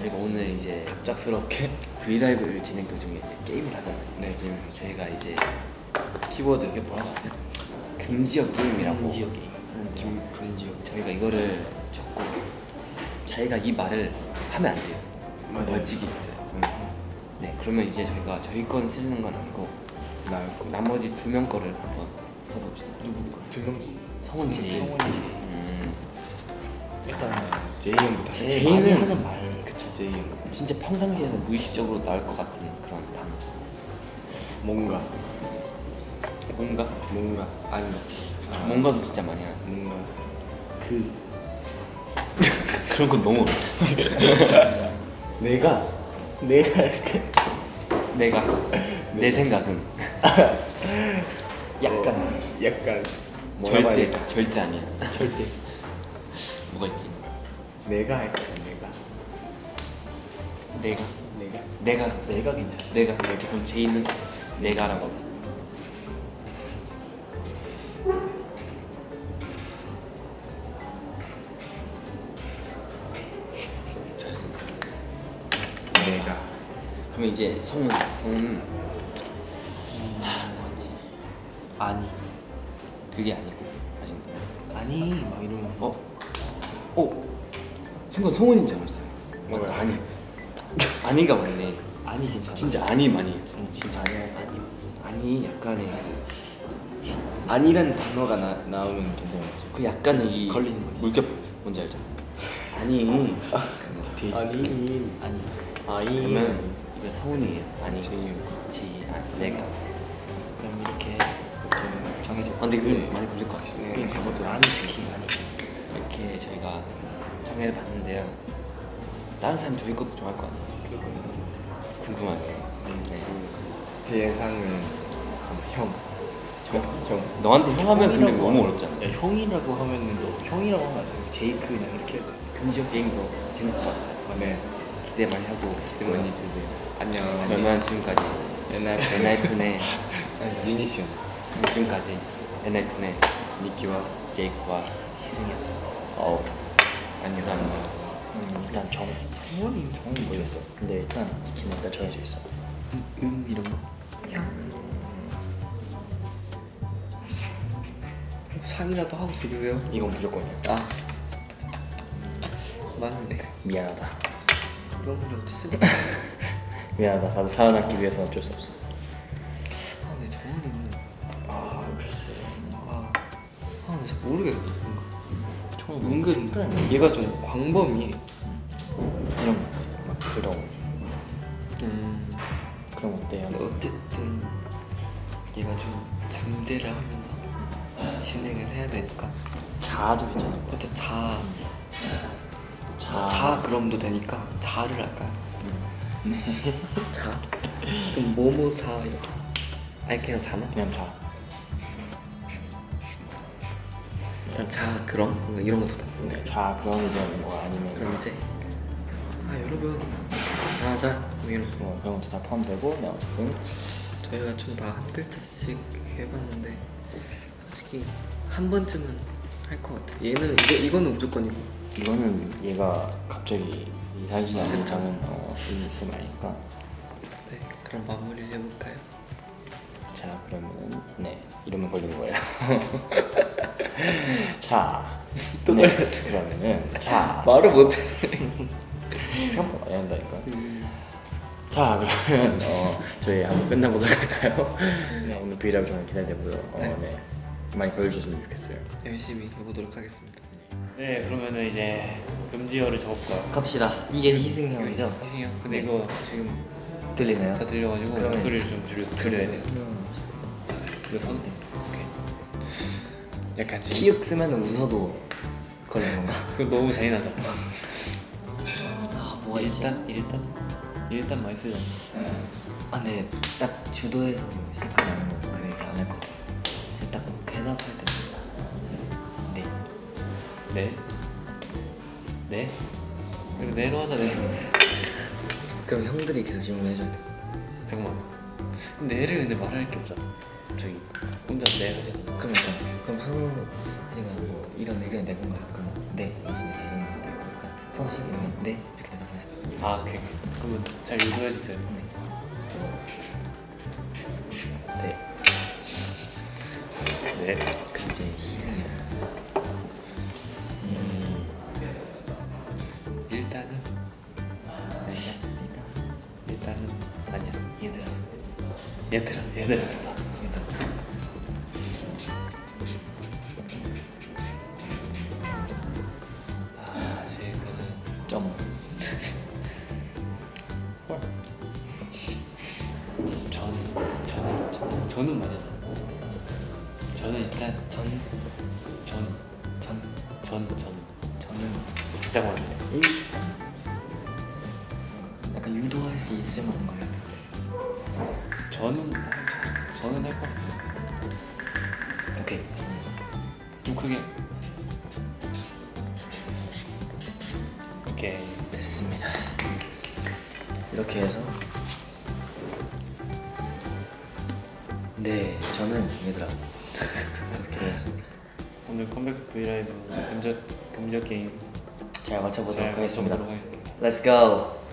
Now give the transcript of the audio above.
저희가 오늘 이제 갑작스럽게 브이라이브를 진행 도중에 이제 게임을 하잖아요. 네, 게임을 저희가 이제 키워드 이게 뭐라고 하죠? 금지어 게임이라고. 금지어 게임 김 금지어 저희가 이거를 적고 자기가 이 말을 하면 안 돼요. 맞아요. 벌칙이 있어요. 네, 그러면 이제 저희가 저희 건 쓰는 건 아니고 나을 거 나머지 두 명 거를 한번 써봅시다. 누구 거? 두명 성원 제이. 성원이 제이. 음, 일단 제이 형부터 제- 제이는- 하는 말 형 진짜 평상시에서 무의식적으로 나올 것 같은 그런 단어. 뭔가 뭔가? 뭔가 아닌가 아, 뭔가도 진짜 많이 하는. 뭔가 그 그런 건 너무. 내가 내가 이렇게 내가 내 생각은 약간 어. 약간 절대? 절대 아니야. 절대 뭐가 있지? 내가 할까 내가 내가 내가 내가 내가 괜찮아 내가 그럼 제이는 내가라고. 하자. 잘 쓴다. 내가 그럼 이제 성은 성은 하 뭐지? 아니 그게 아니고 아니 아니 막 이러면서 어? 어? 순간 성훈인 줄 알았어요. 맞다 뭐야? 아니 아니가 맞네. 아니 괜찮아 진짜 아니 많이. 응, 진짜 아니야 아니 아니 약간의 그, 아니라는 단어가 나, 나오면 괜찮은 거죠 그 약간의 이 걸리는 거지. 물결 뭔지 알죠? 아니 아니 아니 아니 그러면 이거 성훈이에요. 아니 제이 제이 아니 내가. 그럼 이렇게 이렇게 정해져 아, 근데 그건 많이 걸릴 것 같아요. 네, 그것도 아니 특히 아니 이렇게 저희가 장애를 봤는데요. 다른 사람 저희 것도 좋아할 거 아니에요? 그거는 궁금하네요. 네. 제 예상은 형. 형, 형. 너한테 형 하면 근데 너무 하면- 어렵잖아. 야, 형이라고 하면은 너 형이라고 하면 안 돼. 제이크 그냥 이렇게 해야 돼. 금지어 게임도 재밌을 것 같아요. 아, 네. 기대 많이 하고 기대 많이 주세요. 안녕. 그러면 지금까지 엔하이픈의 미니시온. 지금까지 엔하이픈의 니키와 제이크와 희승이었습니다. 어. 안녕. 감사합니다. 음, 일단 정 성원이 정은 모르겠어. 근데 일단 키는 일단 정해져 있어. 음, 음 이런 거. 상이라도 하고 들으세요. 이건 무조건이야. 아. 맞네. 미안하다. 이건 근데 어쩔 수 없어. 미안하다. 나도 살아남기 위해서는 어쩔 수 없어. 아 근데 정원이는 아 글쎄. 아, 아 근데 잘 모르겠어. 은근 얘가 좀 광범위해. 이런 거 어때? 막 그런 음. 그런? 근데 어쨌든 얘가 좀 중대를 하면서 진행을 해야 되니까 자아도 괜찮을 것 그것도 자, 같아. 자 그럼도 되니까 자를 할까요? 자? 그럼 뭐뭐 자 이렇게 아니 그냥 자나? 그냥 자. 일단 자 그럼? 뭔가 이런 것도 다 네, 자 그럼 이제 뭐 아니면 그럼 이제 아 여러분. 자자. 뭐 이런 거 뭐 그런 것도 다 포함되고 네, 어쨌든. 저희가 좀 다 한 글자씩 해봤는데 솔직히 한 번쯤은 할 것 같아 얘는 이거, 이거는 무조건이고. 이거는 얘가 갑자기 이상해지지 않는. 이상은 어, 있으면 아니까. 네 그럼 마무리를 해볼까요? 자 그러면은 네 이러면 걸리는 거예요. 자, 또 네, 그러면은 자 말을 못해 생각보다 많이 한다니까. 자 그러면 어, 저희 한번 끝나보도록 할까요? 네 오늘 브이라이브 정말 기대되고요. 어, 네. 네. 많이 걸려주셨으면 좋겠어요. 열심히 해보도록 하겠습니다 네 그러면은 이제 금지어를 적어볼까요? 갑시다. 이게 희승이 형이죠? 희승이 형 근데 이거 지금 들리나요? 다 들려가지고 그러면- 목소리를 좀 줄여, 줄여야 돼요 이거 손 약간 지금 키읔 쓰면 웃어도 걸리는 건가? 그거 너무 잔인하다 아 일단 일단 일단 많이 쓰잖아 아, 네. 딱 주도에서 시작하지 않은 건그 얘기 안할것 같아요. 진짜 딱 대답할 때. 네. 네? 네? 그리고 네로 하자 네 그럼 형들이 계속 질문해줘야 돼. 잠깐만 근데 네를 근데 말할 게 없잖아. 저기 혼자 네 하지. 그럼 저, 그럼 한우 씨가 뭐 이런 의견이 내 건가요? 그러면 네 맞습니다. 이런 것도 있고 약간 선생님이 네 이렇게 대답하셨어요. 아 오케이. 그러면 잘 유도해 주세요? 네. 네. 그럼 이제 얘들아 얘들아 얘들아 아 지금은 점. 저는 저는 저는 저는 맞아서 저는 일단 전, 전 전, 전, 전. 저는 많은데 일. 약간 유도할 수 있을 만한 걸 해야 돼. 저는 저- 저는 할것 같아요 오케이. 좀 크게 오케이 됐습니다. 이렇게 해서 네 저는 얘들아 이렇게 되었습니다. 오늘 컴백 브이라이브 금저 금저 게임 잘 맞춰보도록 잘 하겠습니다. 하겠습니다 Let's go.